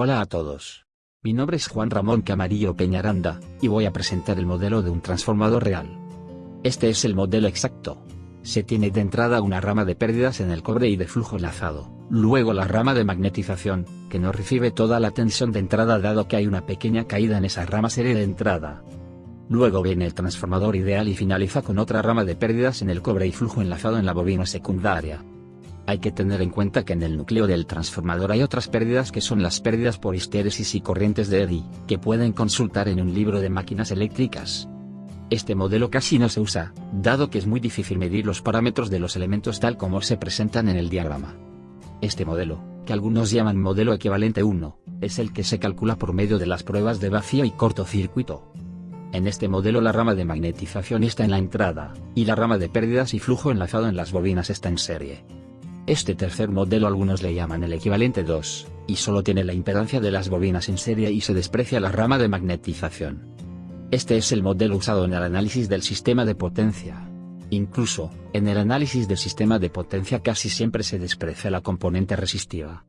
Hola a todos. Mi nombre es Juan Ramón Camarillo Peñaranda, y voy a presentar el modelo de un transformador real. Este es el modelo exacto. Se tiene de entrada una rama de pérdidas en el cobre y de flujo enlazado, luego la rama de magnetización, que no recibe toda la tensión de entrada dado que hay una pequeña caída en esa rama serie de entrada. Luego viene el transformador ideal y finaliza con otra rama de pérdidas en el cobre y flujo enlazado en la bobina secundaria. Hay que tener en cuenta que en el núcleo del transformador hay otras pérdidas que son las pérdidas por histéresis y corrientes de Eddy, que pueden consultar en un libro de máquinas eléctricas. Este modelo casi no se usa, dado que es muy difícil medir los parámetros de los elementos tal como se presentan en el diagrama. Este modelo, que algunos llaman modelo equivalente 1, es el que se calcula por medio de las pruebas de vacío y cortocircuito. En este modelo la rama de magnetización está en la entrada, y la rama de pérdidas y flujo enlazado en las bobinas está en serie. Este tercer modelo algunos le llaman el equivalente 2, y solo tiene la impedancia de las bobinas en serie y se desprecia la rama de magnetización. Este es el modelo usado en el análisis del sistema de potencia. Incluso, en el análisis del sistema de potencia casi siempre se desprecia la componente resistiva.